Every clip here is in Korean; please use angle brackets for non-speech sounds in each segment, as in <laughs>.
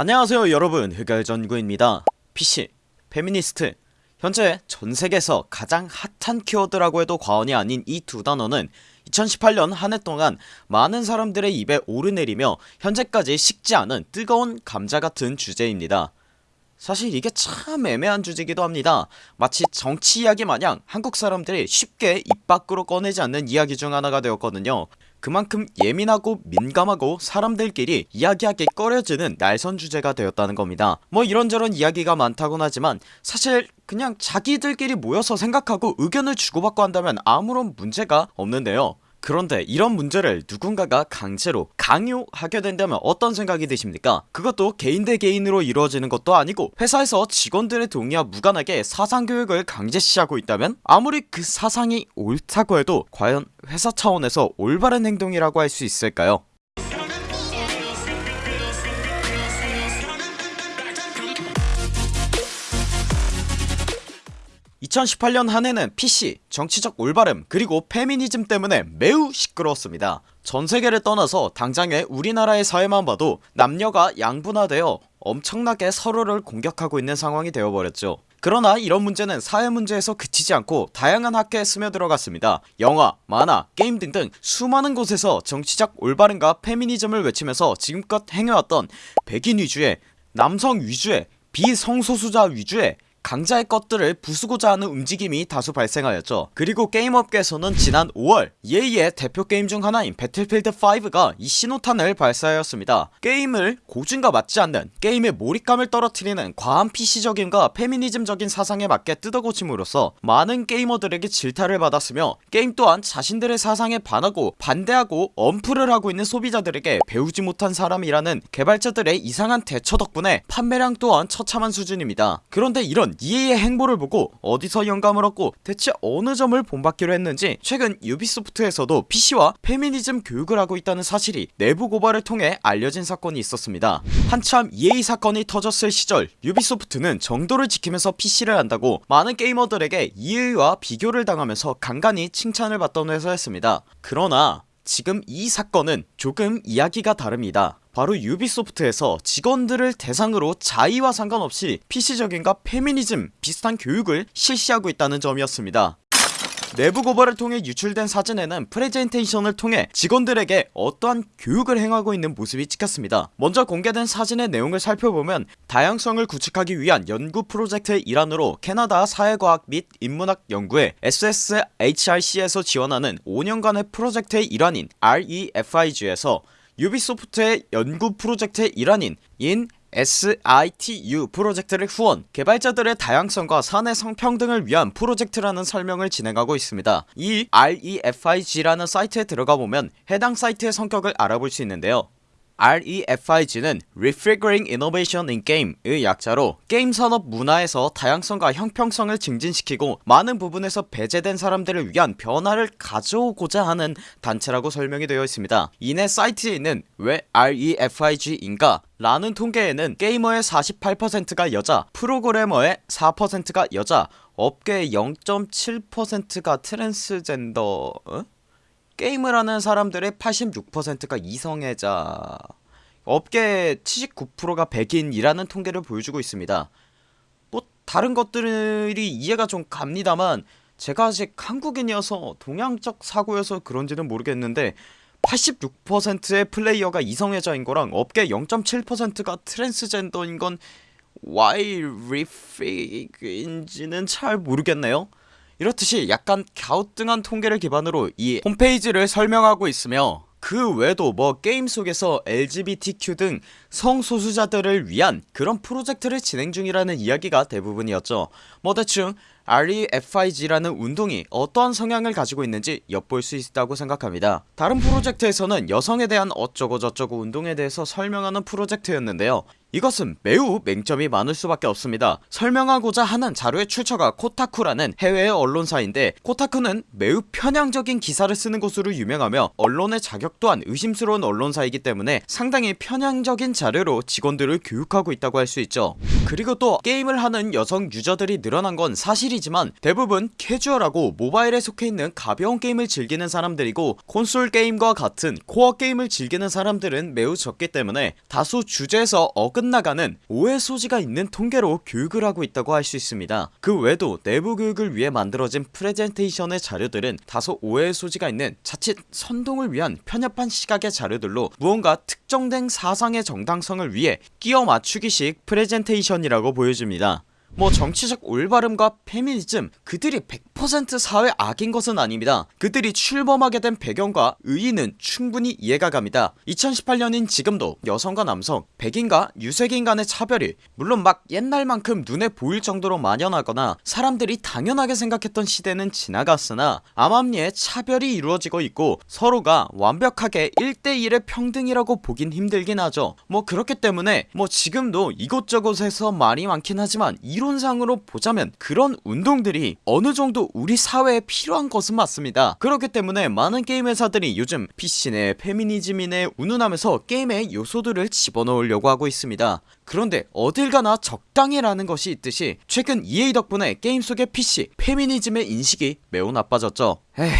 안녕하세요 여러분. 흑열전구입니다. PC, 페미니스트. 현재 전세계에서 가장 핫한 키워드라고 해도 과언이 아닌 이 두 단어는 2018년 한 해 동안 많은 사람들의 입에 오르내리며 현재까지 식지 않은 뜨거운 감자 같은 주제입니다. 사실 이게 참 애매한 주제기도 합니다. 마치 정치 이야기 마냥 한국 사람들이 쉽게 입 밖으로 꺼내지 않는 이야기 중 하나가 되었거든요 그만큼 예민하고 민감하고 사람들끼리 이야기하기 꺼려지는 날선 주제가 되었다는 겁니다. 뭐 이런저런 이야기가 많다곤 하지만 사실 그냥 자기들끼리 모여서 생각하고 의견을 주고받고 한다면 아무런 문제가 없는데요 그런데 이런 문제를 누군가가 강제로 강요하게 된다면 어떤 생각이 드십니까? 그것도 개인 대 개인으로 이루어지는 것도 아니고 회사에서 직원들의 동의와 무관하게 사상교육을 강제시하고 있다면 아무리 그 사상이 옳다고 해도 과연 회사 차원에서 올바른 행동이라고 할 수 있을까요 2018년 한 해는 PC, 정치적 올바름 그리고 페미니즘 때문에 매우 시끄러웠습니다. 전세계를 떠나서 당장의 우리나라의 사회만 봐도 남녀가 양분화되어 엄청나게 서로를 공격하고 있는 상황이 되어버렸죠. 그러나 이런 문제는 사회 문제에서 그치지 않고 다양한 학계에 스며들어갔습니다. 영화, 만화, 게임 등등 수많은 곳에서 정치적 올바름과 페미니즘을 외치면서 지금껏 행해왔던 백인 위주의 남성 위주의 비성소수자 위주의 강자의 것들을 부수고자 하는 움직임이 다수 발생하였죠. 그리고 게임업계에서는 지난 5월 EA의 대표 게임 중 하나인 배틀필드5가 이 신호탄을 발사하였습니다. 게임을 고증과 맞지 않는 게임의 몰입감을 떨어뜨리는 과한 PC적인과 페미니즘적인 사상에 맞게 뜯어고침으로써 많은 게이머들에게 질타를 받았으며 게임 또한 자신들의 사상에 반하고 반대하고 언플을 하고 있는 소비자들에게 배우지 못한 사람이라는 개발자들의 이상한 대처 덕분에 판매량 또한 처참한 수준입니다. 그런데 이런 EA의 행보를 보고 어디서 영감을 얻고 대체 어느 점을 본받기로 했는지 최근 유비소프트에서도 PC와 페미니즘 교육을 하고 있다는 사실이 내부 고발을 통해 알려진 사건이 있었습니다. 한참 EA 사건이 터졌을 시절 유비소프트는 정도를 지키면서 PC를 한다고 많은 게이머들에게 EA와 비교를 당하면서 간간히 칭찬을 받던 회사였습니다. 그러나 지금 이 사건은 조금 이야기가 다릅니다. 바로 유비소프트에서 직원들을 대상으로 자의와 상관없이 PC적인과 페미니즘 비슷한 교육을 실시하고 있다는 점이었습니다 내부 고발을 통해 유출된 사진에는 프레젠테이션을 통해 직원들에게 어떠한 교육을 행하고 있는 모습이 찍혔습니다. 먼저 공개된 사진의 내용을 살펴보면 다양성을 구축하기 위한 연구 프로젝트의 일환으로 캐나다 사회과학 및 인문학 연구회 SSHRC에서 지원하는 5년간의 프로젝트의 일환인 REFIG에서 유비소프트의 연구 프로젝트의 일환인 IN SITU 프로젝트를 후원 개발자들의 다양성과 사내 성평등을 위한 프로젝트라는 설명을 진행하고 있습니다. 이 REFIG라는 사이트에 들어가보면 해당 사이트의 성격을 알아볼 수 있는데요 REFIG는 Refiguring Innovation in Game의 약자로 게임 산업 문화에서 다양성과 형평성을 증진시키고 많은 부분에서 배제된 사람들을 위한 변화를 가져오고자 하는 단체라고 설명이 되어 있습니다 이내 사이트에 있는 왜 REFIG인가 라는 통계에는 게이머의 48%가 여자 프로그래머의 4%가 여자 업계의 0.7%가 트랜스젠더 어? 게임을 하는 사람들의 86%가 이성애자 업계 79%가 백인이라는 통계를 보여주고 있습니다. 뭐 다른 것들이 이해가 좀 갑니다만 제가 아직 한국인이어서 동양적 사고여서 그런지는 모르겠는데 86%의 플레이어가 이성애자인 거랑 업계 0.7%가 트랜스젠더인 건 why refig인지는 잘 모르겠네요 이렇듯이 약간 갸우뚱한 통계를 기반으로 이 홈페이지를 설명하고 있으며 그 외에도 뭐 게임 속에서 LGBTQ 등 성소수자들을 위한 그런 프로젝트를 진행 중이라는 이야기가 대부분이었죠. 뭐 대충 REFIG라는 운동이 어떠한 성향을 가지고 있는지 엿볼 수 있다고 생각합니다. 다른 프로젝트에서는 여성에 대한 어쩌고저쩌고 운동에 대해서 설명하는 프로젝트였는데요 이것은 매우 맹점이 많을 수밖에 없습니다. 설명하고자 하는 자료의 출처가 코타쿠라는 해외의 언론사인데 코타쿠는 매우 편향적인 기사를 쓰는 곳으로 유명하며 언론의 자격 또한 의심스러운 언론사이기 때문에 상당히 편향적인 자료로 직원들을 교육하고 있다고 할 수 있죠. 그리고 또 게임을 하는 여성 유저들이 늘어난 건 사실이지만 대부분 캐주얼하고 모바일에 속해있는 가벼운 게임을 즐기는 사람들이고 콘솔 게임과 같은 코어 게임을 즐기는 사람들은 매우 적기 때문에 다소 주제에서 어긋나가는 오해 소지가 있는 통계로 교육을 하고 있다고 할 수 있습니다. 그 외에도 내부 교육을 위해 만들어진 프레젠테이션의 자료들은 다소 오해 소지가 있는 자칫 선동을 위한 편협한 시각의 자료들로 무언가 특정된 사상의 정당성을 위해 끼워 맞추기식 프레젠테이션이라고 보여집니다 뭐 정치적 올바름과 페미니즘 그들이 100% 사회 악인 것은 아닙니다. 그들이 출범하게 된 배경과 의의는 충분히 이해가 갑니다. 2018년인 지금도 여성과 남성 백인과 유색인 간의 차별이 물론 막 옛날만큼 눈에 보일 정도로 만연하거나 사람들이 당연하게 생각했던 시대는 지나갔으나 암암리에 차별이 이루어지고 있고 서로가 완벽하게 1대1의 평등이라고 보긴 힘들긴 하죠. 뭐 그렇기 때문에 뭐 지금도 이곳저곳에서 말이 많긴 하지만 이론상으로 보자면 그런 운동들이 어느정도 우리 사회에 필요한 것은 맞습니다. 그렇기 때문에 많은 게임 회사들이 요즘 PC네 페미니즘이네 운운하면서 게임에 요소들을 집어넣으려고 하고 있습니다. 그런데 어딜 가나 적당히 라는 것이 있듯이 최근 EA 덕분에 게임 속의 PC 페미니즘의 인식이 매우 나빠졌죠. 에휴.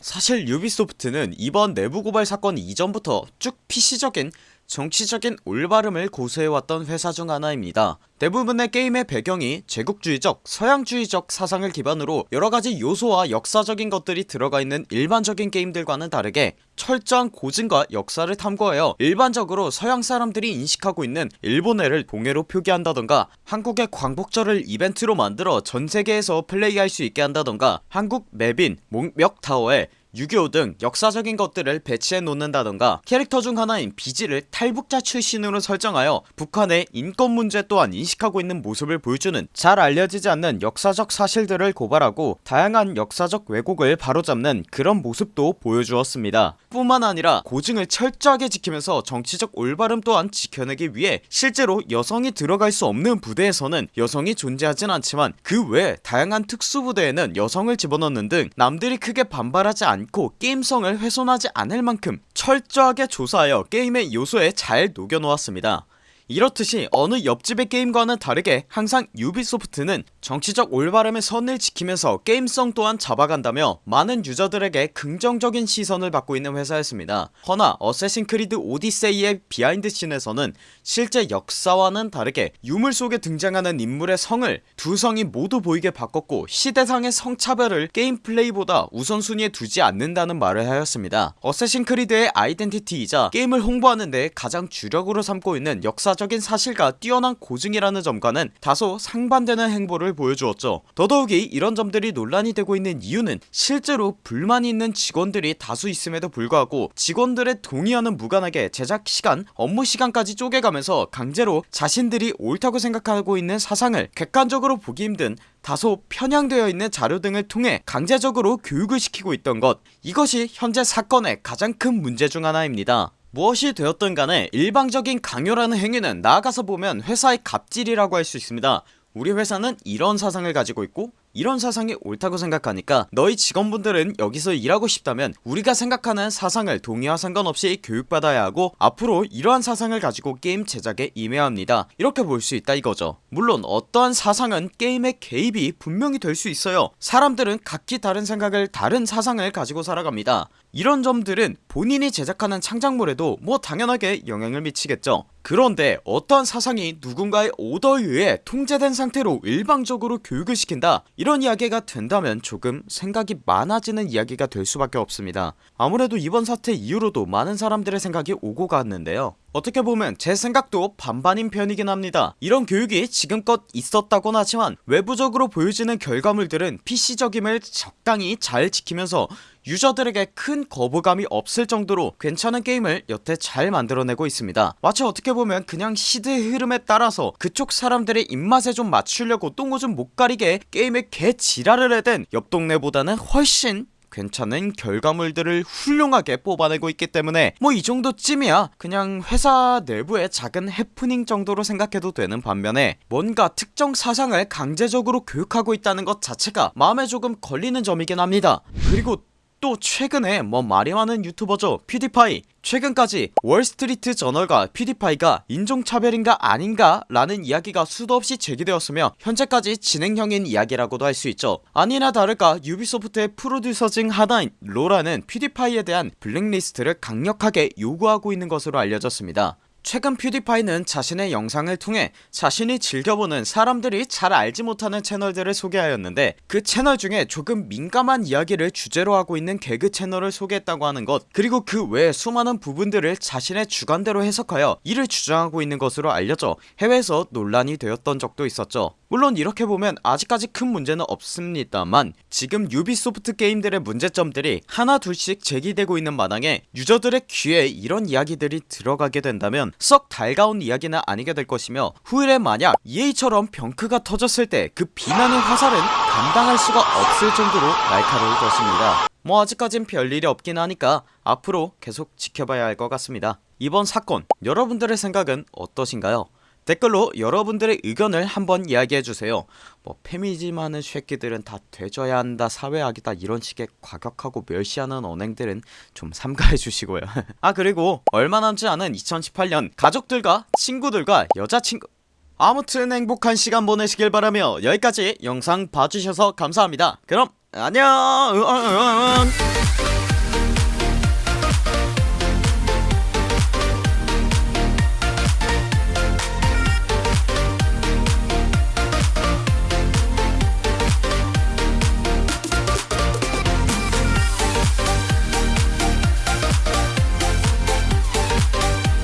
사실 유비소프트는 이번 내부 고발 사건 이전부터 쭉 PC적인 정치적인 올바름을 고수해왔던 회사 중 하나입니다. 대부분의 게임의 배경이 제국주의적 서양주의적 사상을 기반으로 여러가지 요소와 역사적인 것들이 들어가 있는 일반적인 게임들과는 다르게 철저한 고증과 역사를 탐구하여 일반적으로 서양 사람들이 인식하고 있는 일본해를 동해로 표기한다던가 한국의 광복절을 이벤트로 만들어 전세계에서 플레이할 수 있게 한다던가 한국 맵인 목멱타워에 6.25 등 역사적인 것들을 배치해 놓는다던가 캐릭터 중 하나인 비지를 탈북자 출신으로 설정하여 북한의 인권 문제 또한 인식하고 있는 모습을 보여주는 잘 알려지지 않는 역사적 사실들을 고발하고 다양한 역사적 왜곡을 바로잡는 그런 모습도 보여주었습니다. 뿐만 아니라 고증을 철저하게 지키면서 정치적 올바름 또한 지켜내기 위해 실제로 여성이 들어갈 수 없는 부대에서는 여성이 존재하진 않지만 그 외 다양한 특수부대에는 여성을 집어넣는 등 남들이 크게 반발하지 않고 게임성을 훼손하지 않을 만큼 철저하게 조사하여 게임의 요소에 잘 녹여놓았습니다 이렇듯이 어느 옆집의 게임과는 다르게 항상 유비소프트는 정치적 올바름의 선을 지키면서 게임성 또한 잡아간다며 많은 유저들에게 긍정적인 시선을 받고 있는 회사였습니다. 허나 어쌔신 크리드 오디세이의 behind scene에서는 실제 역사와는 다르게 유물 속에 등장하는 인물의 성을 두 성이 모두 보이게 바꿨고 시대상의 성차별을 게임 플레이보다 우선순위에 두지 않는다는 말을 하였습니다. 어쌔신 크리드의 아이덴티티이자 게임을 홍보하는데 가장 주력으로 삼고 있는 역사 역사적인 사실과 뛰어난 고증이라는 점과는 다소 상반되는 행보를 보여주었죠. 더더욱이 이런 점들이 논란이 되고 있는 이유는 실제로 불만이 있는 직원들이 다수 있음에도 불구하고 직원들의 동의와는 무관하게 제작시간 업무시간까지 쪼개가면서 강제로 자신들이 옳다고 생각하고 있는 사상을 객관적으로 보기 힘든 다소 편향되어 있는 자료 등을 통해 강제적으로 교육을 시키고 있던 것. 이것이 현재 사건의 가장 큰 문제 중 하나입니다 무엇이 되었든 간에 일방적인 강요라는 행위는 나아가서 보면 회사의 갑질이라고 할 수 있습니다. 우리 회사는 이런 사상을 가지고 있고 이런 사상이 옳다고 생각하니까 너희 직원분들은 여기서 일하고 싶다면 우리가 생각하는 사상을 동의와 상관없이 교육받아야 하고 앞으로 이러한 사상을 가지고 게임 제작에 임해야 합니다. 이렇게 볼 수 있다 이거죠. 물론 어떠한 사상은 게임의 개입이 분명히 될 수 있어요. 사람들은 각기 다른 생각을 다른 사상을 가지고 살아갑니다. 이런 점들은 본인이 제작하는 창작물에도 뭐 당연하게 영향을 미치겠죠 그런데 어떠한 사상이 누군가의 오더에 의해 통제된 상태로 일방적으로 교육을 시킨다 이런 이야기가 된다면 조금 생각이 많아지는 이야기가 될 수밖에 없습니다. 아무래도 이번 사태 이후로도 많은 사람들의 생각이 오고 갔는데요. 어떻게 보면 제 생각도 반반인 편이긴 합니다. 이런 교육이 지금껏 있었다곤 하지만 외부적으로 보여지는 결과물들은 PC적임을 적당히 잘 지키면서 유저들에게 큰 거부감이 없을 정도로 괜찮은 게임을 여태 잘 만들어내고 있습니다. 마치 어떻게 보면 그냥 시대의 흐름에 따라서 그쪽 사람들의 입맛에 좀 맞추려고 똥오줌 못 가리게 게임에 개 지랄을 해댄 옆 동네보다는 훨씬 괜찮은 결과물들을 훌륭하게 뽑아내고 있기 때문에 뭐 이 정도쯤이야 그냥 회사 내부의 작은 해프닝 정도로 생각해도 되는 반면에 뭔가 특정 사상을 강제적으로 교육하고 있다는 것 자체가 마음에 조금 걸리는 점이긴 합니다. 그리고 또 최근에 뭐 말이 많은 유튜버죠. 퓨디파이. 최근까지 월스트리트 저널과 퓨디파이가 인종차별인가 아닌가 라는 이야기가 수도 없이 제기되었으며 현재까지 진행형인 이야기라고도 할 수 있죠. 아니나 다를까 유비소프트의 프로듀서 중 하나인 로라는 퓨디파이에 대한 블랙리스트를 강력하게 요구하고 있는 것으로 알려졌습니다 최근 퓨디파이는 자신의 영상을 통해 자신이 즐겨보는 사람들이 잘 알지 못하는 채널들을 소개하였는데 그 채널 중에 조금 민감한 이야기를 주제로 하고 있는 개그 채널을 소개했다고 하는 것 그리고 그 외에 수많은 부분들을 자신의 주관대로 해석하여 이를 주장하고 있는 것으로 알려져 해외에서 논란이 되었던 적도 있었죠. 물론 이렇게 보면 아직까지 큰 문제는 없습니다만 지금 유비소프트 게임들의 문제점들이 하나 둘씩 제기되고 있는 마당에 유저들의 귀에 이런 이야기들이 들어가게 된다면 썩 달가운 이야기는 아니게 될 것이며 후일에 만약 EA처럼 병크가 터졌을 때 그 비난의 화살은 감당할 수가 없을 정도로 날카로울 것입니다. 뭐 아직까진 별일이 없긴 하니까 앞으로 계속 지켜봐야 할 것 같습니다. 이번 사건 여러분들의 생각은 어떠신가요 댓글로 여러분들의 의견을 한번 이야기해주세요. 뭐 페미니즘 하는 쉐끼들은 다 되져야 한다 사회악이다 이런 식의 과격하고 멸시하는 언행들은 좀 삼가해주시고요. <laughs> 아 그리고 얼마 남지 않은 2018년 가족들과 친구들과 여자친구 아무튼 행복한 시간 보내시길 바라며 여기까지 영상 봐주셔서 감사합니다. 그럼 안녕